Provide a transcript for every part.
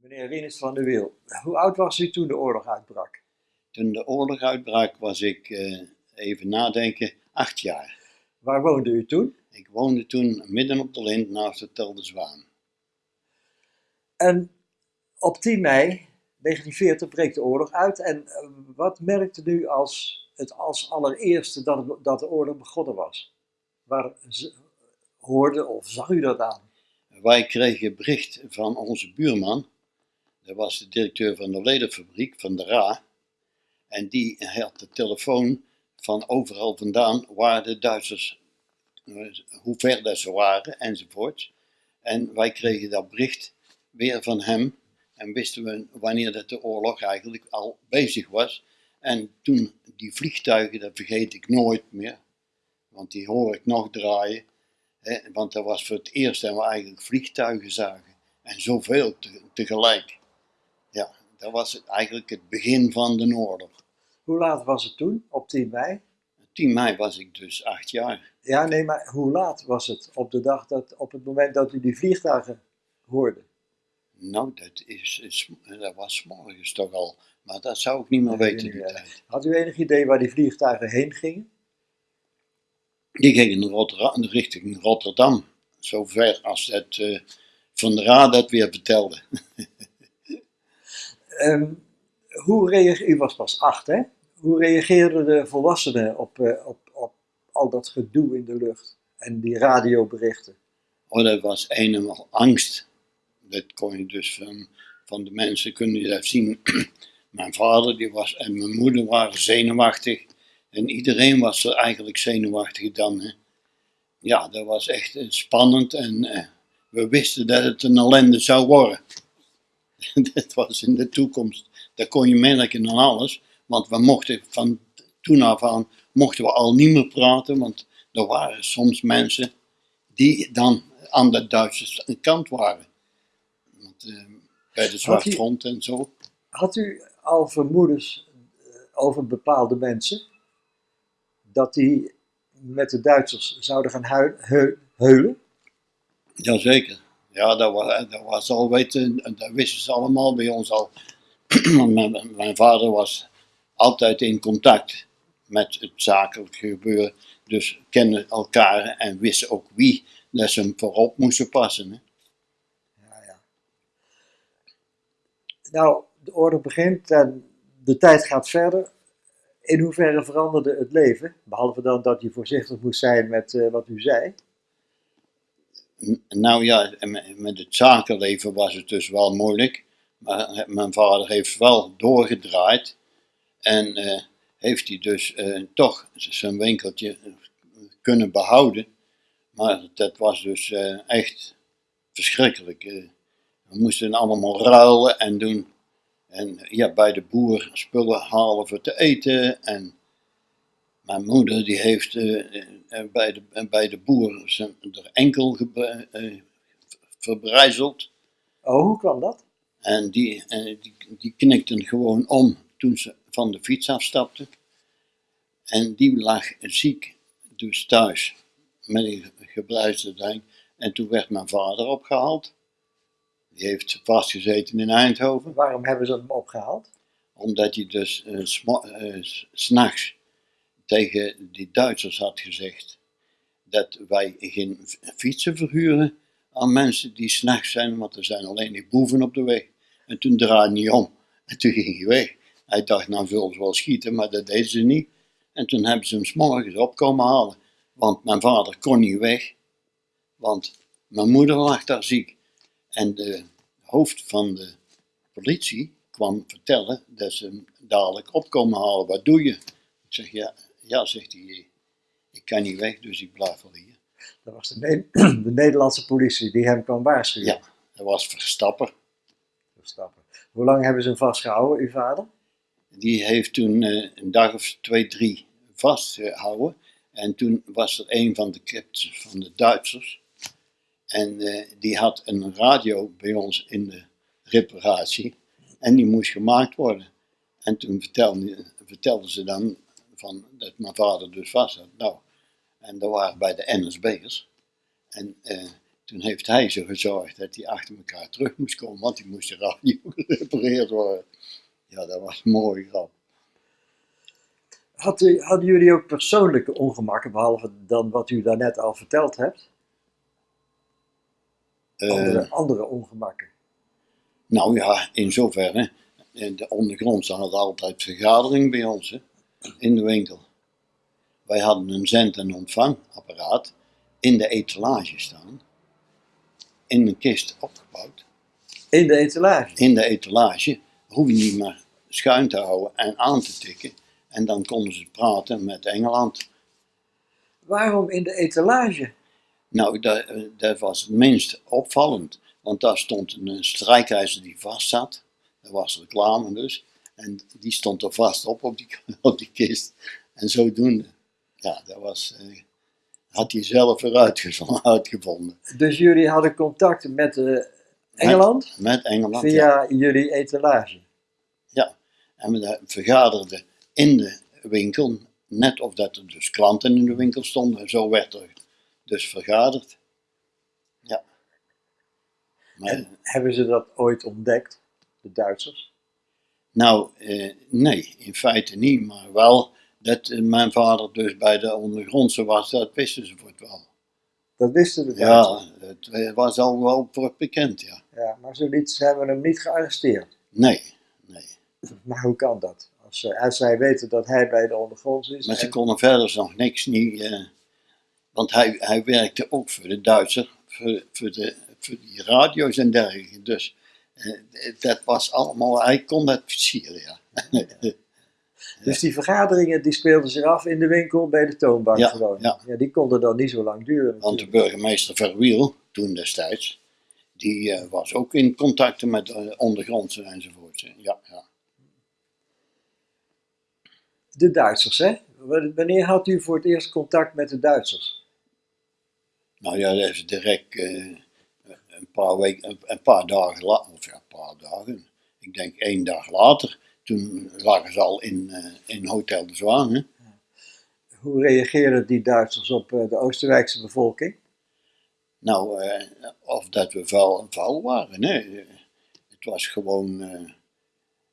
Meneer Rinus van der Wiel, hoe oud was u toen de oorlog uitbrak? Toen de oorlog uitbrak was ik, eh, even nadenken, acht jaar. Waar woonde u toen? Ik woonde toen midden op de lint naast het Tel de Zwaan. En op 10 mei 1940 breekt de oorlog uit. En eh, wat merkte u als het als allereerste dat, het- dat de oorlog begonnen was? Waar hoorde of zag u dat aan? Wij kregen bericht van onze buurman, dat was de directeur van de ledenfabriek van de RA, en die had de telefoon van overal vandaan waar de Duitsers, eh, hoe ver dat ze waren enzovoort. En wij kregen dat bericht weer van hem en wisten we wanneer dat de oorlog eigenlijk al bezig was. En toen die vliegtuigen, dat vergeet ik nooit meer, want die hoor ik nog draaien. Hè, want dat was voor het eerst dat we eigenlijk vliegtuigen zagen. En zoveel te- tegelijk. Dat was het, eigenlijk het begin van de oorlog. Hoe laat was het toen, op 10 mei? 10 mei was ik dus acht jaar. Ja, nee, maar hoe laat was het op de dag dat, op het moment dat u die vliegtuigen hoorde? Nou, dat, is, is, dat was morgens toch al. Maar dat zou ik niet meer Nee, weten. Had u enig idee waar die vliegtuigen heen gingen? Die gingen in Rotterdam, richting Rotterdam. Zover als het eh, Van der Raad dat weer vertelde. Ehm, hoe reageerde, u was pas acht, hè? Hoe reageerden de volwassenen op, eh, op, op al dat gedoe in de lucht en die radioberichten? Oh, dat was eenmaal angst. Dat kon je dus van, van de mensen kunnen je dat zien. mijn vader die was, en mijn moeder waren zenuwachtig. En iedereen was er eigenlijk zenuwachtig dan. Hè. Ja, dat was echt eh, spannend en eh, we wisten dat het een ellende zou worden. dat was in de toekomst. Dat kon je merken aan alles. Want we mochten van toen af aan mochten we al niet meer praten. Want er waren soms mensen die dan aan de Duitse kant waren. Want, eh, bij de Zwartfront en zo. Had u al vermoedens eh, over bepaalde mensen dat die met de Duitsers zouden gaan hui- heu- heulen? Jazeker. Ja, dat was, dat was al weten, dat wisten ze allemaal bij ons al. Mijn, vader was altijd in contact met het zakelijk gebeuren. Dus kenden elkaar en wisten ook wie ze hem voorop moesten passen. Hè. Ja, ja. Nou, de oorlog begint en de tijd gaat verder. In hoeverre veranderde het leven? Behalve dan dat je voorzichtig moest zijn met eh, wat u zei. Nou ja, met het zakenleven was het dus wel moeilijk. Maar mijn vader heeft wel doorgedraaid. En eh, heeft hij dus eh, toch zijn winkeltje kunnen behouden. Maar dat was dus eh, echt verschrikkelijk. eh. we moesten allemaal ruilen en doen. En ja, bij de boer spullen halen voor te eten. En mijn moeder die heeft eh, eh, bij, de, bij de boer zijn enkel eh, verbrijzeld. Oh, hoe kwam dat? En die, die, die knikten gewoon om toen ze van de fiets afstapte. En die lag ziek, dus thuis, met een gebruisde ding. En toen werd mijn vader opgehaald. Die heeft vastgezeten in Eindhoven. Waarom hebben ze hem opgehaald? Omdat hij dus eh, s- s'nachts tegen die Duitsers had gezegd dat wij geen fietsen verhuren aan mensen die s'nachts zijn, want er zijn alleen die boeven op de weg. En toen draaide hij om en toen ging hij weg. Hij dacht, nou zullen ze wel schieten, maar dat deden ze niet. En toen hebben ze hem s'morgens opkomen halen, want mijn vader kon niet weg, want mijn moeder lag daar ziek. En de hoofd van de politie kwam vertellen dat ze hem dadelijk opkomen halen. Wat doe je? Ik zeg, ja, ja zegt hij, ik kan niet weg, dus ik blijf wel hier. Dat was de, Ne- de Nederlandse politie die hem kwam waarschuwen. Ja, dat was Verstapper. Verstappen. Hoe lang hebben ze hem vastgehouden, uw vader? Die heeft toen eh, een dag of twee, drie vastgehouden. En toen was er een van de captains van de Duitsers. En eh, die had een radio bij ons in de reparatie. En die moest gemaakt worden. En toen vertelde, vertelden ze dan van dat mijn vader dus vast had. Nou, en dat waren bij de NSB'ers. En eh, Toen heeft hij zo gezorgd dat hij achter elkaar terug moest komen, want die moest de radio gerepareerd worden. Ja, dat was een mooie grap. Had u, hadden jullie ook persoonlijke ongemakken, behalve dan wat u daarnet al verteld hebt? Eh, Andere, andere ongemakken. nou ja, in zoverre, eh, de ondergrondse had altijd vergadering bij ons hè, in de winkel. Wij hadden een zend- en ontvangapparaat in de etalage staan, in een kist opgebouwd. In de etalage. in de etalage hoef je niet meer schuin te houden en aan te tikken. En dan konden ze praten met Engeland. Waarom in de etalage? Nou, dat, dat was het minst opvallend. Want daar stond een strijkijzer die vast zat. Dat was reclame dus. En die stond er vast op op die, op die kist. En zodoende. Ja, dat was, eh, had hij zelf weer uitgevonden. Dus jullie hadden contact met eh, Engeland Met Engeland. ja. via jullie etalage. En we vergaderden in de winkel, net of dat er dus klanten in de winkel stonden. Zo werd er dus vergaderd. Ja. Maar, En hebben ze dat ooit ontdekt, de Duitsers? Nou, eh, nee, in feite niet. Maar wel dat eh, mijn vader dus bij de ondergrondse was, dat wisten ze voor het wel. Dat wisten de Duitsers. Ja, het eh, was al wel voor bekend, ja. Ja, maar zoiets hebben hem niet gearresteerd. Nee, nee. Maar hoe kan dat? Als, als zij weten dat hij bij de ondergronds is. Maar ze en- konden verder nog niks niet. eh, want hij, hij werkte ook voor de Duitser, voor, voor, de, voor die radio's en dergelijke. Dus dat was allemaal, hij kon dat versieren, ja. Dus die vergaderingen die speelden zich af in de winkel bij de toonbank Ja, gewoon. ja. die konden dan niet zo lang duren. Want de burgemeester Verwiel, toen destijds, die eh, was ook in contacten met eh, ondergrondse enzovoort. Ja, ja. De Duitsers, hè? Wanneer had u voor het eerst contact met de Duitsers? Nou ja, dat is direct eh, paar weken, een, paar dagen later, of ja, een paar dagen, ik denk één dag later, toen lagen ze al in, eh, in Hotel de Zwaan. Hè? Hoe reageerden die Duitsers op eh, de Oostenrijkse bevolking? Nou, eh, of dat we vuil, vuil waren, nee. Het was gewoon,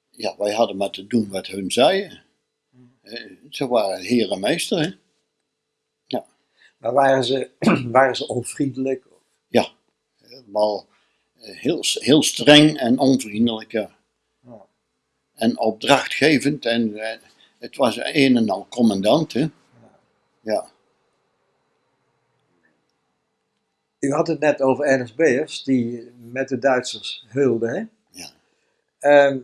ja, wij hadden maar te doen wat hun zeiden. Ze waren heer en meester, hè. Maar waren ze, waren ze onvriendelijk? Helemaal eh, heel, heel streng en onvriendelijk, ja. En opdrachtgevend en eh, het was een en al commandant, hè. Ja, U had het net over NSB'ers die met de Duitsers heulden, hè? ja. Ehm,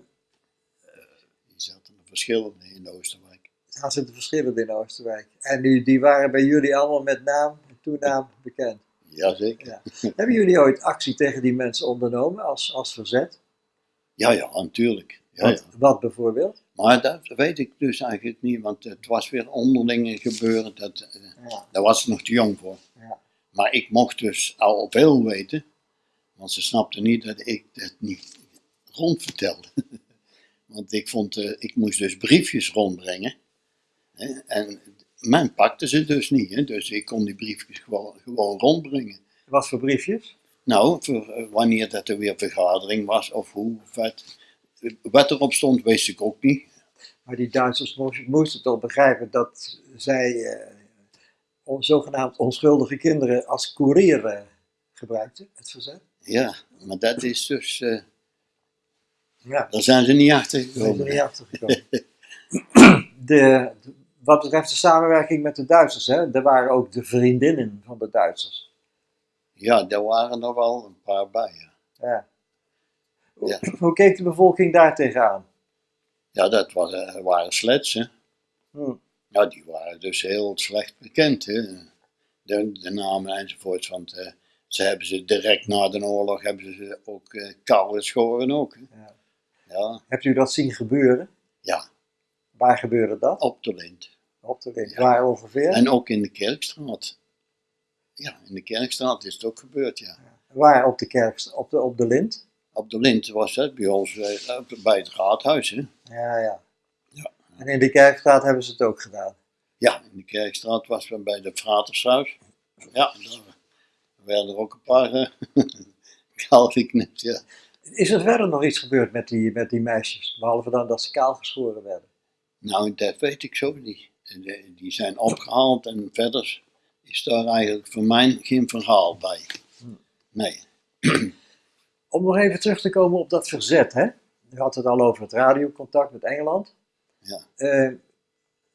Die zaten er verschillende in Oosterwijk. daar zitten verschillen in Oostenrijk. En die, die waren bij jullie allemaal met naam en toenaam bekend. Jazeker. Ja. Hebben jullie ooit actie tegen die mensen ondernomen als, als verzet? Ja, ja, natuurlijk. Ja, wat, ja. wat bijvoorbeeld? Maar dat weet ik dus eigenlijk niet, want het was weer onderlinge gebeuren. Dat, eh, Ja. Daar was ik nog te jong voor. Ja. Maar ik mocht dus al veel weten, want ze snapten niet dat ik dat niet rondvertelde. want ik vond, eh, ik moest dus briefjes rondbrengen. Hè, en men pakte ze dus niet, hè, dus ik kon die briefjes gewoon, gewoon rondbrengen. Wat voor briefjes? Nou, voor, eh, wanneer dat er weer vergadering was of hoe, wat, wat erop stond, wist ik ook niet. Maar die Duitsers moesten, toch begrijpen dat zij eh, zogenaamd onschuldige kinderen als koerier eh, gebruikten, het verzet. Ja, maar dat is dus, eh, Ja, daar zijn ze niet achter daar zijn we gekomen. niet achter gekomen. de, wat betreft de samenwerking met de Duitsers, hè, er waren ook de vriendinnen van de Duitsers. Ja, daar waren er wel een paar bij. Ja, Ja. Ja. Hoe keek de bevolking daar tegenaan? ja dat was, eh, waren slets, hè. Hm. Ja, die waren dus heel slecht bekend, hè. De, de namen enzovoorts, want eh, ze hebben ze direct na de oorlog hebben ze ook eh koude schoren ook. Ja. Ja, Hebt u dat zien gebeuren? ja, Waar gebeurde dat? op de lint. Op de. Waar ongeveer? En ook in de Kerkstraat. Ja, in de Kerkstraat is het ook gebeurd, ja. Waar op de kerk, op de, op de lint? Op de lint was dat bij ons eh, bij het raadhuis, hè. Ja, ja. Ja. En in de kerkstraat hebben ze het ook gedaan. Ja, in de Kerkstraat was we bij de Fratershuis. Ja, daar Er werden er ook een paar uh, kaal geknipt, ja. Is er verder nog iets gebeurd met die, met die meisjes? Behalve dan dat ze kaal geschoren werden. Nou, dat weet ik zo niet. Die zijn opgehaald en verder is daar eigenlijk voor mij geen verhaal bij. Nee. Om nog even terug te komen op dat verzet, hè? U had het al over het radiocontact met Engeland. Ja. Uh,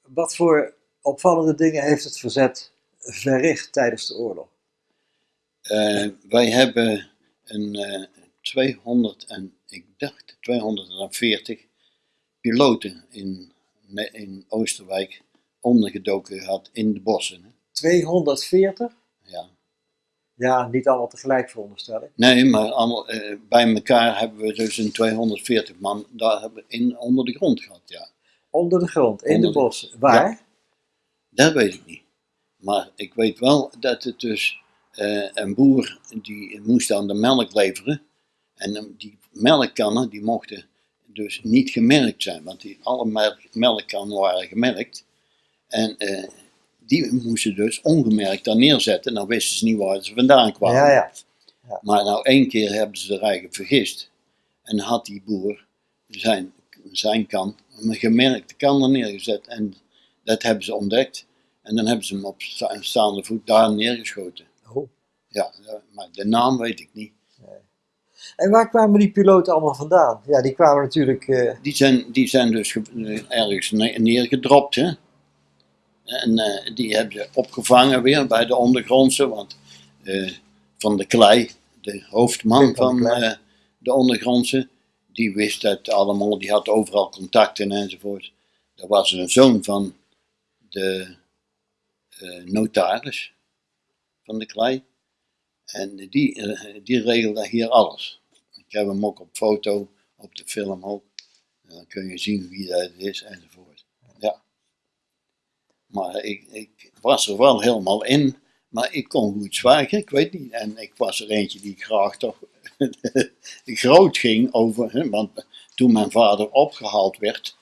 wat voor opvallende dingen heeft het verzet verricht tijdens de oorlog? Uh, wij hebben een uh, 200 en ik dacht 240 piloten in, in Oosterwijk ondergedoken gehad in de bossen. 240? Ja. Ja, niet allemaal tegelijk veronderstel ik. Nee, maar allemaal, uh, bij elkaar hebben we dus een 240 man daar hebben we in, onder de grond gehad, ja. Onder de grond, in Onder de de- bossen. Waar? Ja. Dat weet ik niet. Maar ik weet wel dat het dus eh, een boer die moest aan de melk leveren. En eh, die melkkannen die mochten dus niet gemerkt zijn, want die, alle melk, melkkannen waren gemerkt. En eh, die moesten dus ongemerkt daar neerzetten. Nou wisten ze niet waar ze vandaan kwamen. Ja, ja. Maar nou één keer hebben ze er eigenlijk vergist. En had die boer zijn, zijn kan, een gemerkte kan er neergezet. En dat hebben ze ontdekt. En dan hebben ze hem op sta- staande voet daar neergeschoten. Oh. Ja, ja, maar de naam weet ik niet. En waar kwamen die piloten allemaal vandaan? Ja, die kwamen natuurlijk. eh, Die zijn, die zijn dus eh, ergens ne- neergedropt. Hè? En eh, die hebben ze opgevangen weer bij de ondergrondse. Want eh, Van de Klei, de hoofdman van Klei. eh, de ondergrondse, die wist dat allemaal. Die had overal contacten enzovoort. Dat was een zoon van de notaris van de Klei. En die, die regelde hier alles. Ik heb hem ook op foto, op de film ook. En dan kun je zien wie dat is enzovoort. Maar ik, ik was er wel helemaal in. Maar ik kon goed zwijgen, ik weet niet. En ik was er eentje die graag toch groot ging over. Hè, want toen mijn vader opgehaald werd,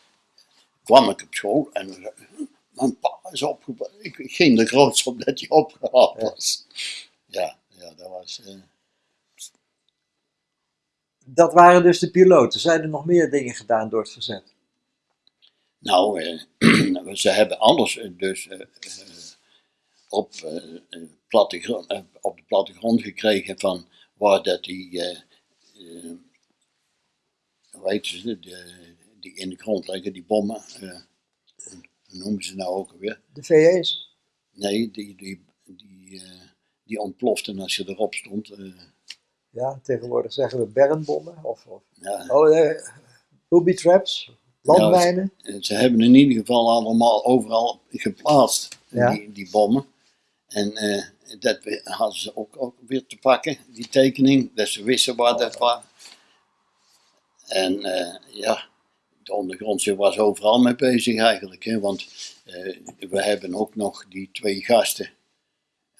kwam ik op school en zei, mijn pa is opgehaald. Ik ging er groots op dat hij opgehaald was. Ja, ja dat was. eh, dat waren dus de piloten. Zijn er nog meer dingen gedaan door het verzet? Nou, eh, ze hebben alles eh, dus eh, eh, op, eh, eh, plattegrond, eh, op de plattegrond gekregen van waar dat die, eh eh, hoe heet ze, de, die in de grond liggen, die bommen, eh, hoe noemen ze nou ook alweer? De VS? Nee, die, die, die, eh, die ontploften als je erop stond. eh, Ja, tegenwoordig zeggen we bermbommen. Of, of ja, oh, eh, booby traps, landmijnen. Eh, Ze hebben in ieder geval allemaal overal geplaatst, Ja. die, die bommen. En eh, dat hadden ze ook, ook weer te pakken, die tekening, dat ze wisten waar dat was. En eh, ja, de ondergrondse was overal mee bezig eigenlijk, hè, want eh, we hebben ook nog die twee gasten.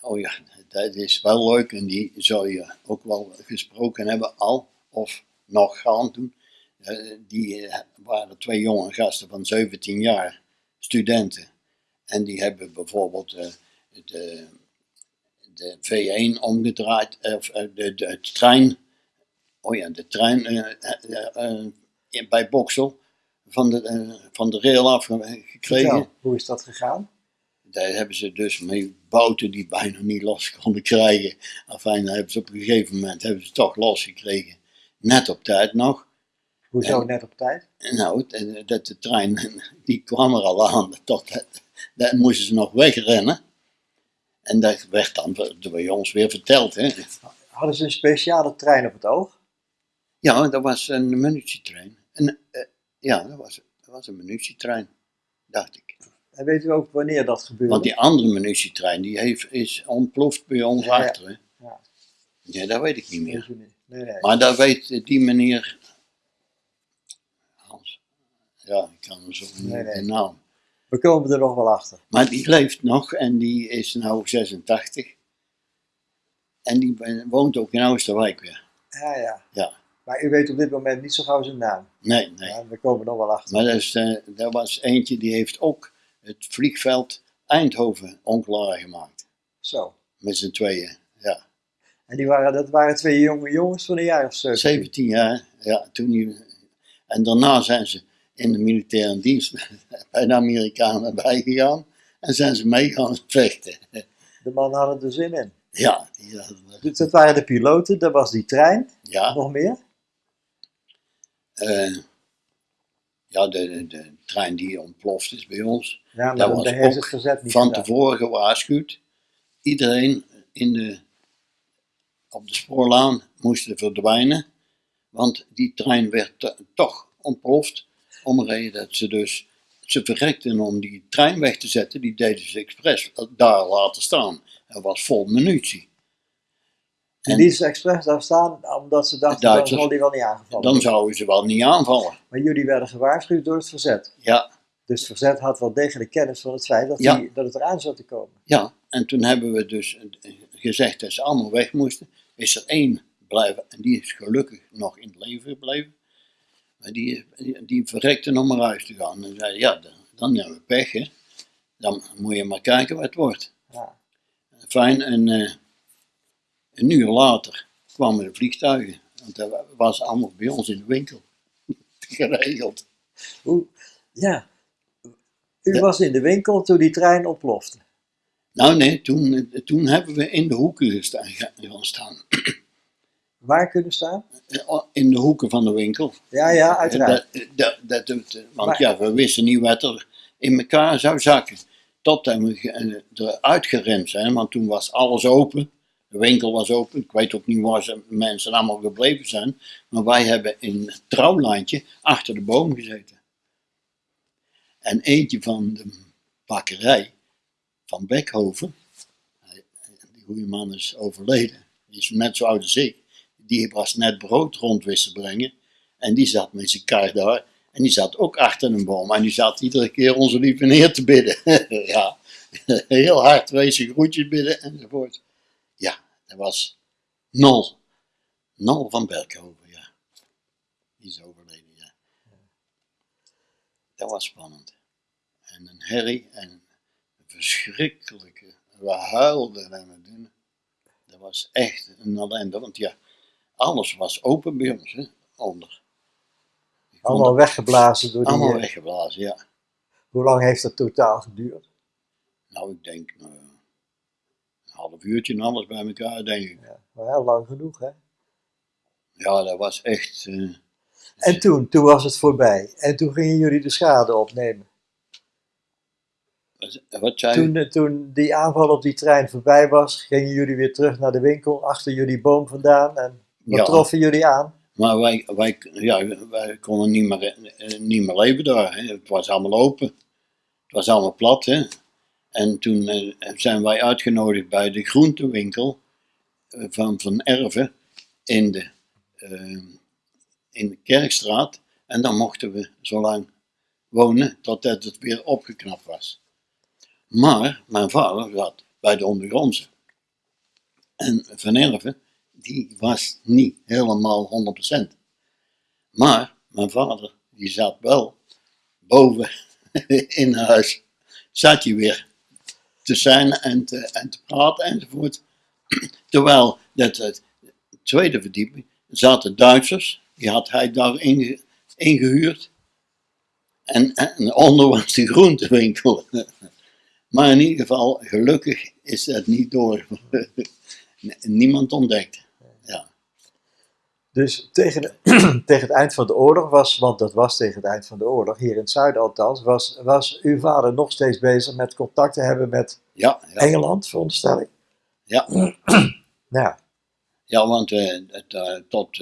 Oh ja, dat is wel leuk en die zou je ook wel gesproken hebben al, of nog gaan doen. Eh, die eh, waren twee jonge gasten van 17 jaar, studenten. En die hebben bijvoorbeeld eh, de, de V1 omgedraaid, of de, de, trein, oh ja, de trein in- bij Boksel van de, van de rail afgekregen. Vertel, hoe is dat gegaan? Daar hebben ze dus mee bouten die bijna niet los konden krijgen. Enfin, daar hebben ze op een gegeven moment hebben ze toch losgekregen. Net op tijd nog. Hoezo net op tijd? Nou, dat- dat de trein, die kwam er al aan. Tot, dat, moesten ze nog wegrennen. En dat werd dan door ons weer verteld. Hè. Hadden ze een speciale trein op het oog? Ja, dat was een munitietrein. En, eh, ja, dat was, dat was een munitietrein, dacht ik. En weet u ook wanneer dat gebeurde? Want die andere munitietrein, die heeft, is ontploft bij ons Ja, achter. Hè. Ja. Ja, dat weet ik niet meer. Nee, nee. Maar dat weet die meneer. Ja, ik kan hem zo niet Nee, naam. We komen er nog wel achter. Maar die leeft nog en die is nu 86. En die woont ook in Oosterwijk weer. Ja, ja. Ja. Maar u weet op dit moment niet zo gauw zijn naam. Nee, nee. Ja, we komen nog wel achter. Maar dat, is, eh, dat was eentje die heeft ook het vliegveld Eindhoven onklaar gemaakt. Zo. Met z'n tweeën. Ja. En die waren, dat waren twee jonge jongens van een jaar of 17. 17 jaar. Ja, toen die, en daarna zijn ze in de militaire dienst bij de Amerikanen bijgegaan. En zijn ze mee gaan vechten. De man had er zin in. Ja, die hadden er- Dus dat waren de piloten, dat was die trein. ja, Nog meer? eh, ja de, de, de trein die ontploft is bij ons. Ja, maar Dat was ook niet van gedaan. tevoren gewaarschuwd. Iedereen in de, op de spoorlaan moest verdwijnen, want die trein werd to- toch ontploft. Om reden dat ze dus, ze verrekten om die trein weg te zetten, die deden ze expres daar laten staan. Dat was vol munitie. En die is expres daar staan omdat ze dachten, dan Duitsers. zal die wel niet aangevallen Dan zouden ze wel niet aanvallen. Maar jullie werden gewaarschuwd door het verzet. Ja, Dus het verzet had wel degelijk kennis van het feit dat, Ja. die, dat het eraan zou te komen. ja, en toen hebben we dus eh, gezegd dat ze allemaal weg moesten. Is er één blijven, en die is gelukkig nog in het leven gebleven. Maar die, die, verrekte om naar huis te gaan. En zei, ja, dan, dan hebben we pech, hè. Dan moet je maar kijken wat het wordt. Ja. Fijn, en eh, een uur later kwamen de vliegtuigen. Want dat was allemaal bij ons in de winkel geregeld. Hoe, ja. U Ja. was in de winkel toen die trein ontplofte. Nou nee, toen, eh, toen hebben we in de hoeken gestaan, gaan staan. Waar kunnen staan? In de hoeken van de winkel. Ja, ja, uiteraard. Dat, dat, want Maar- ja, we wisten niet wat er in elkaar zou zakken. Totdat we eh, eruit gerend zijn, want toen was alles open. De winkel was open. Ik weet ook niet waar ze mensen allemaal gebleven zijn. Maar wij hebben in het trouwlandje achter de boom gezeten. En eentje van de bakkerij van Beckhoven, hij- die goede man is overleden, die is net zo oud als ik, die was net brood rond te brengen. En die zat met zijn kar daar. En die zat ook achter een boom. En die zat iedere keer onze lieve neer te bidden. ja, heel hard wezen groetjes bidden enzovoort. Ja, dat was Nol. Nol van Berkhoven, ja. Die is overleden, ja. Dat was spannend. En een herrie en een verschrikkelijke. We huilden en we doen. Dat was echt een ellende, want ja, alles was open bij ons, hè, onder. Allemaal weggeblazen door die... allemaal eh, weggeblazen, ja. Hoe lang heeft dat totaal geduurd? Nou, ik denk eh, een half uurtje en alles bij elkaar, denk ik. Ja, maar heel lang genoeg, hè? Ja, dat was echt. eh, En toen, toen was het voorbij. En toen gingen jullie de schade opnemen. wat- zei? Toen, toen die aanval op die trein voorbij was, gingen jullie weer terug naar de winkel, achter jullie boom vandaan. En wat Ja. troffen jullie aan? Maar wij, wij, ja, wij konden niet meer, eh, niet meer leven daar. Hè. Het was allemaal open. Het was allemaal plat. Hè. En toen eh, zijn wij uitgenodigd bij de groentewinkel eh, van Van Erven in de, in de Kerkstraat. En dan mochten we zo lang wonen totdat het weer opgeknapt was. Maar mijn vader zat bij de ondergrondse. En Van Erven, die was niet helemaal 100%. Maar mijn vader, die zat wel boven in huis. Zat hij weer te zijn en te, en te praten enzovoort. Terwijl dat het tweede verdieping zaten Duitsers, die had hij daar inge- ingehuurd. En, en onder was de groentewinkel. Maar in ieder geval, gelukkig is dat niet door. Niemand ontdekt. Dus tegen, de- tegen het eind van de oorlog was, want dat was tegen het eind van de oorlog, hier in het zuiden althans, was, was uw vader nog steeds bezig met contact te hebben met Ja, ja, Engeland, veronderstel ik. ja. Ja, ja want eh, het, eh, tot,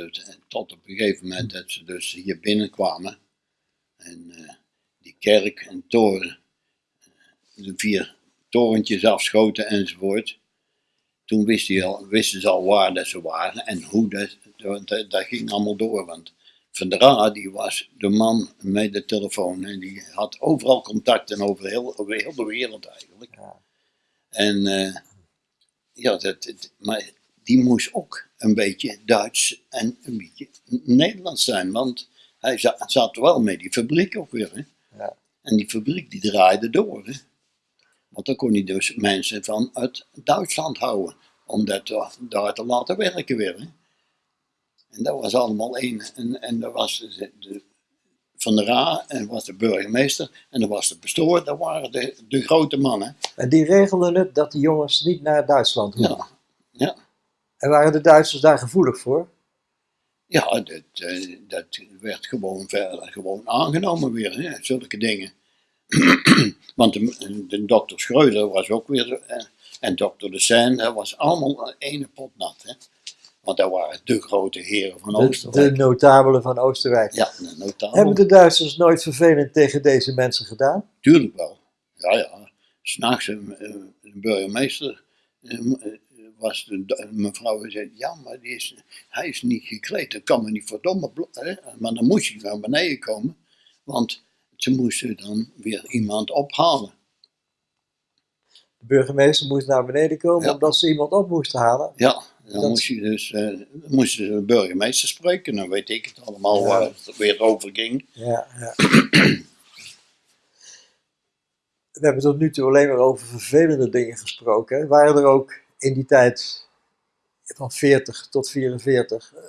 tot op een gegeven moment dat ze dus hier binnenkwamen. En eh, die kerk en toren, de vier torentjes afschoten enzovoort. Toen wist hij al, wisten ze al waar dat ze waren en hoe dat, dat, ging allemaal door. Want Van der die was de man met de telefoon en die had overal contacten over heel, over heel de wereld eigenlijk. Ja. En eh, ja, dat, maar die moest ook een beetje Duits en een beetje Nederlands zijn, want hij za- zat wel met die fabriek ook weer. Hè? Ja. En die fabriek die draaide door. Hè? Want dan kon hij dus mensen van uit Duitsland houden. om dat daar- te laten werken weer. Hè. En dat was allemaal één. En, en dat was de, de- van de Ra, en dat was de burgemeester, en dat was de pastoor, dat waren de, de grote mannen. En die regelden het dat die jongens niet naar Duitsland hoefden. Ja, ja. En waren de Duitsers daar gevoelig voor? Ja, dat, eh, dat werd gewoon, verder, gewoon aangenomen weer, hè, zulke dingen. Want de, de dokter Schreuder was ook weer, eh, en dokter De Seine, dat was allemaal ene pot nat. Hè. Want dat waren de grote heren van De, de Oostenrijk. notabelen van Oostenrijk. Ja, de notabel. Hebben de Duitsers nooit vervelend tegen deze mensen gedaan? Tuurlijk wel. Ja, ja. S'nachts een, eh, een burgemeester eh, eh, was de, mevrouw zei, ja, maar die is, hij is niet gekleed, dat kan me niet verdomme. Hè? Maar dan moest hij naar beneden komen, want ze moesten dan weer iemand ophalen. De burgemeester moest naar beneden komen Ja. omdat ze iemand op moesten halen. Ja, dan Dat- moest je dus, eh, moesten ze de burgemeester spreken, dan weet ik het allemaal Ja. waar het weer over ging. Ja, ja. We hebben tot nu toe alleen maar over vervelende dingen gesproken. hè. Waren er ook in die tijd van 40 tot 44 eh,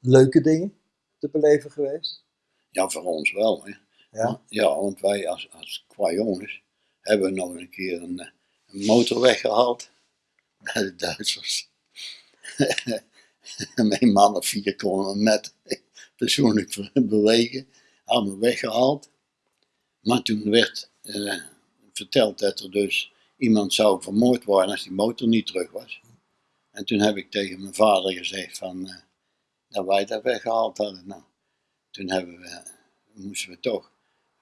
leuke dingen te beleven geweest? Ja, voor ons wel. Hè. Ja. Ja, want wij als, als qua jongens hebben nog een keer een, eh, motor weggehaald bij de Duitsers. Mijn man of vier konden hem net persoonlijk bewegen, we weggehaald. Maar toen werd eh, verteld dat er dus iemand zou vermoord worden als die motor niet terug was. En toen heb ik tegen mijn vader gezegd van, eh, dat wij dat weggehaald hadden. Nou, toen hebben we, moesten we toch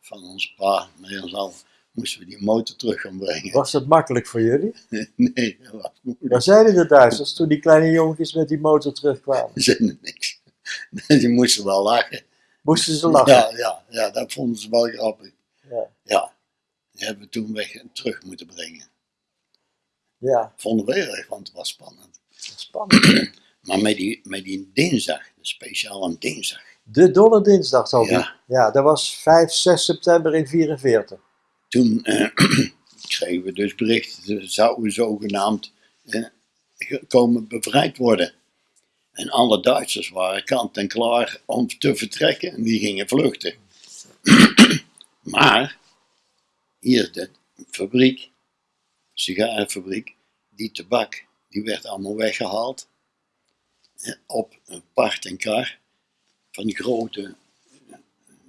van ons pa met ons al, moesten we die motor terug gaan brengen. Was dat makkelijk voor jullie? Nee, dat was moeilijk. Wat zeiden de Duitsers toen die kleine jongetjes met die motor terugkwamen? Ze zeiden niks. Die moesten wel lachen. Moesten ze lachen? Ja, ja, ja, dat vonden ze wel grappig. Ja. Ja, die hebben we toen weg terug moeten brengen. Ja, Vonden we erg, want het was spannend. spannend. Maar met die, met die dinsdag, de speciale dinsdag. De Dolle Dinsdag zal die. Ja. Ja, dat was 5, 6 september in 44. Toen eh, kregen we dus bericht, ze zouden zogenaamd eh, komen bevrijd worden. En alle Duitsers waren kant en klaar om te vertrekken en die gingen vluchten. maar hier de fabriek, sigarenfabriek, die tabak, die werd allemaal weggehaald. eh, Op een paard en kar. Van die grote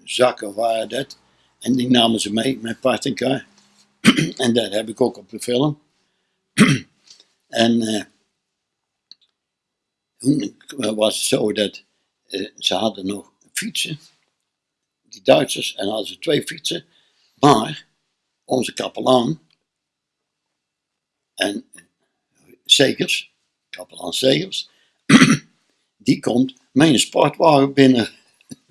zakken waren dat. En die namen ze mee met paard en dat heb ik ook op de film. en eh, toen was het zo dat eh, ze hadden nog fietsen, die Duitsers, en hadden ze twee fietsen. Maar onze kapelaan en eh, Segers, kapelaan Segers, die komt met een sportwagen binnen.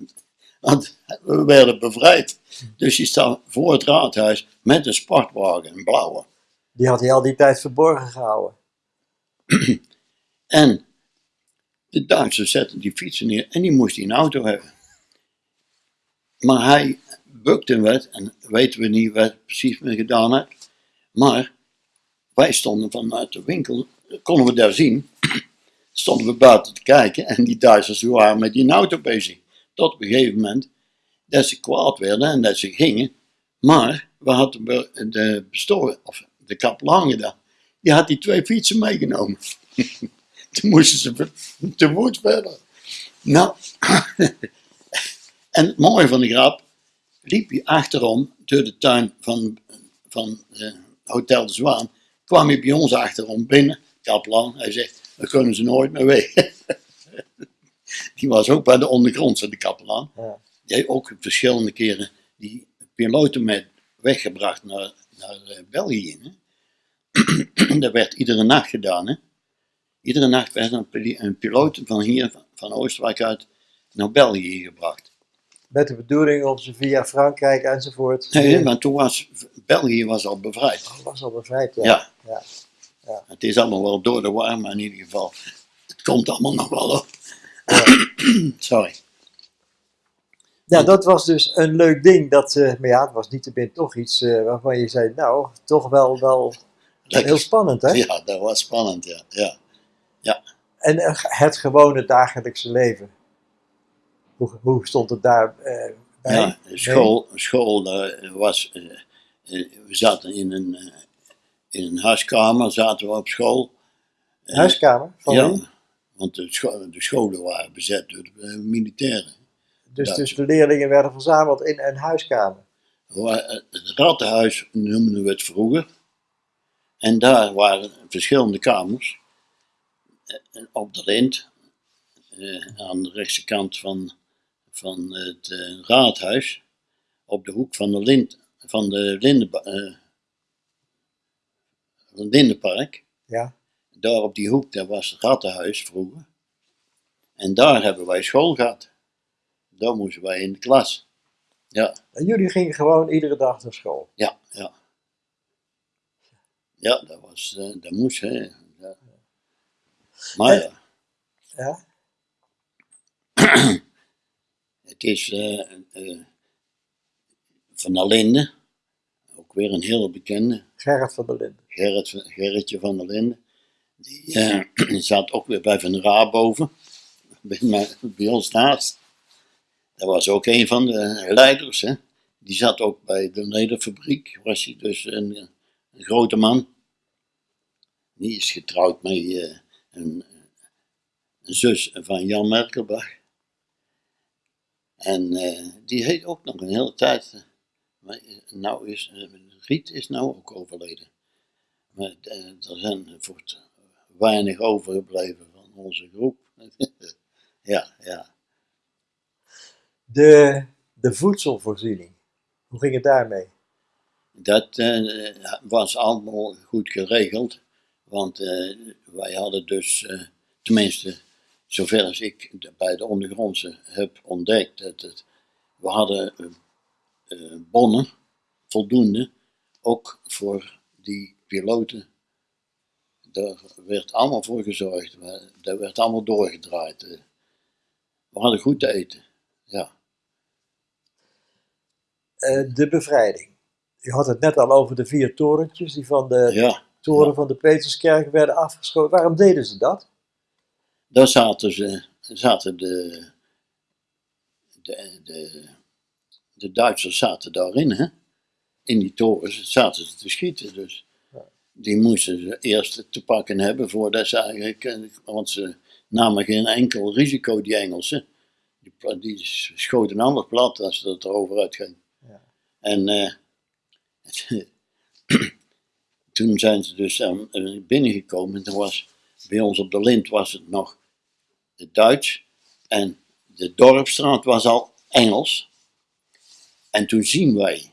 Want we werden bevrijd. Dus die staat voor het raadhuis met een sportwagen, een blauwe. Die had hij al die tijd verborgen gehouden. En de Duitsers zetten die fietsen neer en die moest hij een auto hebben. Maar hij bukte wat en weten we niet wat hij precies mee gedaan heeft. Maar wij stonden vanuit de winkel, konden we daar zien, stonden we buiten te kijken en die Duitsers die waren met die auto bezig. Tot op een gegeven moment dat ze kwaad werden en dat ze gingen. Maar we hadden de, bestoor, of de kapelaan gedaan, die had die twee fietsen meegenomen. Toen moesten ze te voet verder. Nou, en het mooie van de grap, liep hij achterom door de tuin van, van eh, Hotel de Zwaan, kwam hij bij ons achterom binnen, kapelaan, hij zegt, dan kunnen ze nooit meer weg. Die was ook bij de ondergrondse, de kapelaan. Ja. Die heeft ook verschillende keren die piloten met weggebracht naar, naar eh, België. Hè. dat werd iedere nacht gedaan. Hè. Iedere nacht werd een, een piloot van hier, van- Oostenrijk uit, naar België gebracht. Met de bedoeling om ze via Frankrijk enzovoort. Nee, maar toen was België was al bevrijd. Dat was al bevrijd, ja. Ja. Ja. Ja. Het is allemaal wel door de war, maar in ieder geval, het komt allemaal nog wel op. Sorry. Ja, dat was dus een leuk ding. Dat, eh, maar ja, het was niet te toch iets eh, waarvan je zei, nou, toch wel, wel. Heel spannend, hè? Ja, dat was spannend, ja. ja. En eh, het gewone dagelijkse leven. Hoe, hoe stond het daar bij? Ja, school, school daar was, we zaten in een, in een huiskamer, zaten we op school. Huiskamer? Van wie? ja, want de, scho- de scholen waren bezet door de eh, militairen. Dus, dus de leerlingen werden verzameld in een huiskamer. Eh, Het rattenhuis noemden we het vroeger. En daar waren verschillende kamers. Op de lint, eh, aan de rechtse kant van, van het raadhuis, op de hoek van de lint, van de Linde, het Lindenpark. Ja. Daar op die hoek, daar was het rattenhuis vroeger. En daar hebben wij school gehad. Daar moesten wij in de klas. Ja. En jullie gingen gewoon iedere dag naar school. Ja, ja. Ja, dat was, eh, dat moest, hè. Ja. Maar ja, Ja? het is eh, eh, van der Linde, ook weer een hele bekende, Gerrit van der Linden. Gerrit, Gerritje van der Linde. Die eh, zat ook weer bij Van der Raa boven, bij, mij- bij ons naast. Dat was ook een van de leiders, hè. Die zat ook bij de nederfabriek, was hij dus een, een grote man. Die is getrouwd met eh, een, een zus van Jan Merkelbach. En eh, die heeft ook nog een hele tijd. maar nou is, Riet is nou ook overleden. Eh, er zijn voort weinig overgebleven van onze groep. ja, ja. De, de voedselvoorziening. Hoe ging het daarmee? Dat eh, was allemaal goed geregeld. Want eh, wij hadden dus, tenminste, zover als ik bij de ondergrondse heb ontdekt, dat het, we hadden bonnen, voldoende, ook voor die piloten. Daar werd allemaal voor gezorgd. Dat werd allemaal doorgedraaid. eh. We hadden goed te eten. Ja, Eh, de bevrijding. Je had het net al over de vier torentjes die van de ja. toren van de Peterskerk werden afgeschoten. Waarom deden ze dat? Daar zaten ze, zaten de, de, de, de Duitsers zaten daarin, hè? In die torens zaten ze te schieten, dus die moesten ze eerst te pakken hebben voordat ze eigenlijk, eh, want ze namen geen enkel risico, die Engelsen. Die, die schoten ander plat als het erover uitging. Ja. En eh, toen zijn ze dus eh, binnengekomen en toen was bij ons op de lint was het nog het Duits en de dorpstraat was al Engels. En toen zien wij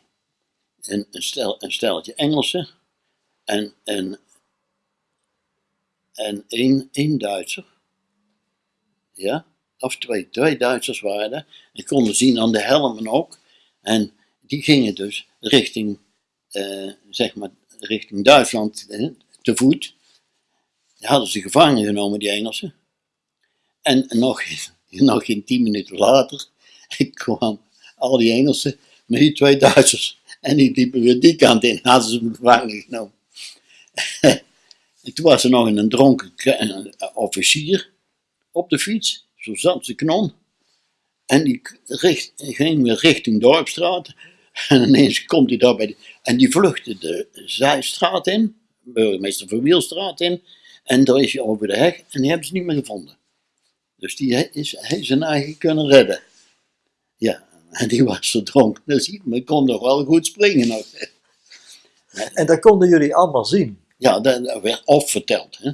een, een, stel, een stelletje Engelsen en, en, en één, één Duitser. Ja, of twee, twee Duitsers waren er. En konden zien aan de helmen ook. En die gingen dus richting, eh, zeg maar, richting Duitsland te voet. Die hadden ze gevangen genomen, die Engelsen. En nog, nog geen tien minuten later kwam al die Engelsen met die twee Duitsers. En die liepen weer die kant in, hadden ze hem gevangen genomen. en toen was er nog een dronken een officier op de fiets, zo zat ze knon. En die richt, ging weer richting Dorpstraat. En ineens komt hij daar bij En die vluchtte de Zijstraat in, burgemeester Verwielstraat in. En daar is hij over de heg en die hebben ze niet meer gevonden. Dus die is, heeft zijn eigen kunnen redden. Ja, en die was zo dronken. Dus hij kon nog wel goed springen. Nog. En dat konden jullie allemaal zien. Ja, dat, dat werd of verteld. Hè.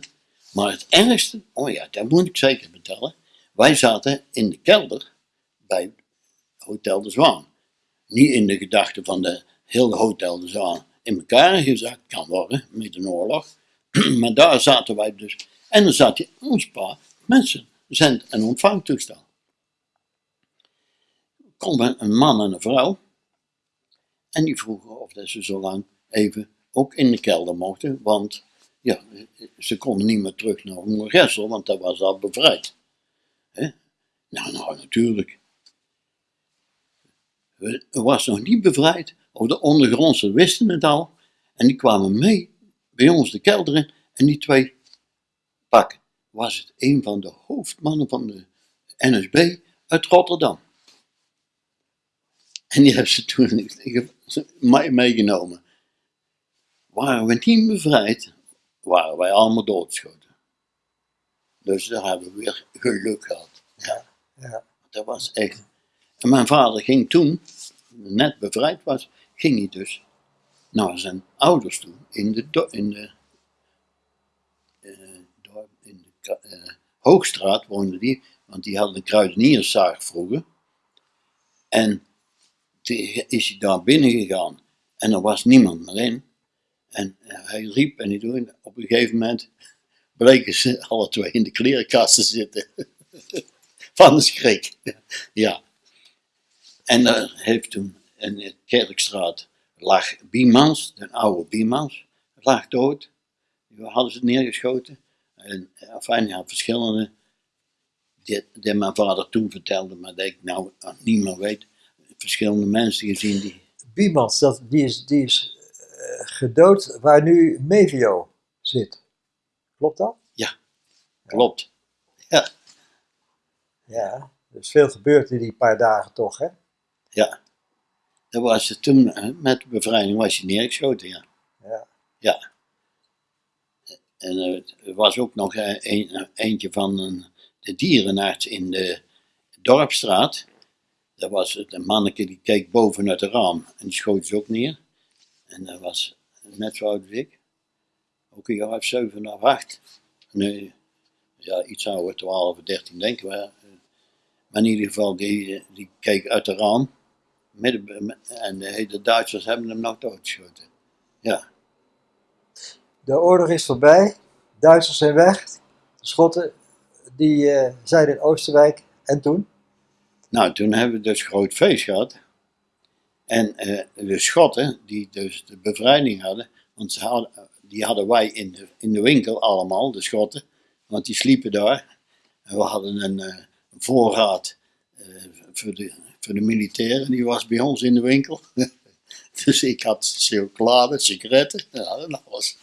Maar het ergste, oh ja, dat moet ik zeker vertellen. Wij zaten in de kelder bij Hotel de Zwaan. Niet in de gedachte van de hele Hotel de Zwaan in elkaar gezakt kan worden met een oorlog. maar daar zaten wij dus. En dan zat je ons paar mensen, zend- en ontvangtoestel. Komen een man en een vrouw. En die vroegen of ze zo lang even ook in de kelder mochten. Want ja, ze konden niet meer terug naar Moergestel, want dat was al bevrijd. Nou, nou, natuurlijk. Het was nog niet bevrijd, of de ondergrondse wisten het al. En die kwamen mee bij ons de kelder in en die twee pakken. Was het een van de hoofdmannen van de NSB uit Rotterdam. En die hebben ze toen meegenomen. Waren we niet bevrijd, waren wij allemaal doodgeschoten. Dus daar hebben we weer geluk gehad. Ja, Ja. dat was echt. En mijn vader ging toen, net bevrijd was, ging hij dus naar zijn ouders toe in de, in de, eh, in de Ka- eh, Hoogstraat woonde die, want die hadden een kruidenierszaak vroeger. En toen is hij daar binnen gegaan en er was niemand meer in. En hij riep en hij doet, op een gegeven moment bleken ze alle twee in de klerenkast te zitten. Van de schrik. Ja. En daar heeft toen in de Kerkstraat lag Biemans, de oude Biemans, lag dood. Die hadden ze neergeschoten. En enfin, ja, verschillende, die, die mijn vader toen vertelde, maar dat ik nou niet meer weet. Verschillende mensen gezien die. Biemans, dat, die is, die is gedood waar nu Mevio zit. Klopt dat? Klopt. Ja, Ja. Er is veel gebeurd in die paar dagen toch, hè? ja. Dat was het toen, eh, met de bevrijding was je neergeschoten, ja. Ja. Ja. En eh, er was ook nog eh, een, eentje van een, de dierenarts in de Dorpstraat. Dat was het, een manneke die keek boven uit het raam en die schoot ze ook neer. En dat was net zo oud als ik. Ook een jaar of zeven of acht. Nee, ja, iets ouder, 12 of 13 denken we. Maar in ieder geval, die, die keek uit het raam. Midden, en de, de Duitsers hebben hem nog doodgeschoten. Ja. De oorlog is voorbij. Duitsers zijn weg. De Schotten die eh, zijn in Oosterwijk. En toen? Nou, toen hebben we dus groot feest gehad. En eh, de Schotten, die dus de bevrijding hadden, want die hadden wij in de, in de winkel allemaal, de Schotten, want die sliepen daar. En we hadden een, eh, voorraad eh, voor, de, voor de militairen, die was bij ons in de winkel. dus ik had chocolade, sigaretten, ja, dat was.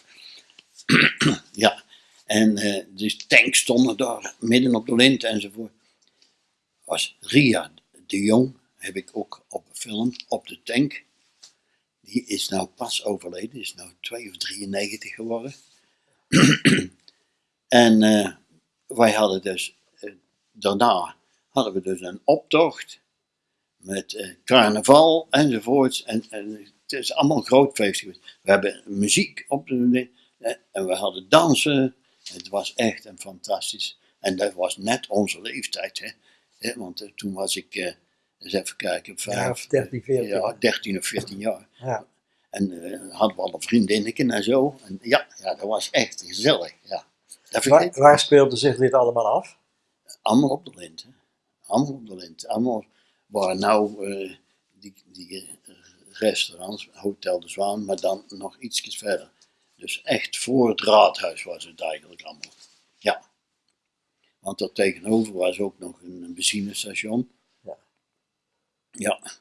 ja, en eh de tanks stonden daar midden op de lint enzovoort was Ria de Jong, heb ik ook op film, op de tank. Die is nou pas overleden, is nou 2 of 93 geworden. en eh, wij hadden dus, eh, daarna hadden we dus een optocht met eh, carnaval enzovoorts. En, en het is allemaal groot feest geweest. We hebben muziek op de, en we hadden dansen. Het was echt een fantastisch. En dat was net onze leeftijd. Hè. Want toen was ik, eens even kijken, vijf, of 13, 14. ja, 13 of 14 jaar. Ja. En eh, hadden we al een vriendinnetje en zo. En ja, ja, dat was echt gezellig. Ja. Dat Waar, waar speelde zich dit allemaal af? allemaal op de lint. Hè. Allemaal op de lint. Allemaal waar nou eh, die, die eh, restaurants, Hotel de Zwaan, maar dan nog ietsjes verder. Dus echt voor het raadhuis was het eigenlijk allemaal. Ja. Want daar tegenover was ook nog een, een benzinestation. Ja. Ja,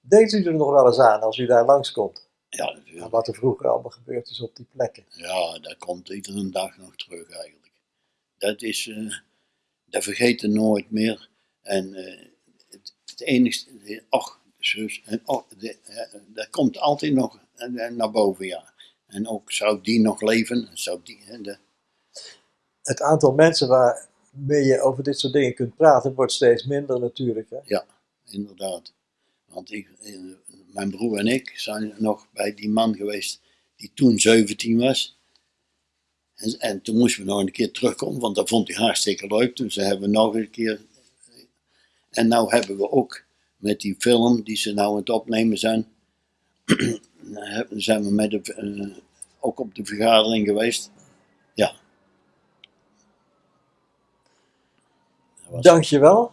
Denkt u er nog wel eens aan als u daar langskomt? ja natuurlijk. wat er vroeger allemaal gebeurd is op die plekken. Ja, dat komt iedere dag nog terug eigenlijk. Dat is, eh, dat vergeet je nooit meer. En eh, het, het enige, och, zus, en och, de, eh, dat komt altijd nog naar boven, ja. En ook zou die nog leven, zou die, de, Het aantal mensen waarmee je over dit soort dingen kunt praten wordt steeds minder natuurlijk. Hè? inderdaad. Want ik, eh, mijn broer en ik zijn nog bij die man geweest die toen 17 was. En, en toen moesten we nog een keer terugkomen, want dat vond hij hartstikke leuk. Dus dat hebben we nog een keer. En nou hebben we ook met die film die ze nou aan het opnemen zijn, hebben- zijn we met eh, ook op de vergadering geweest. Ja. Dankjewel.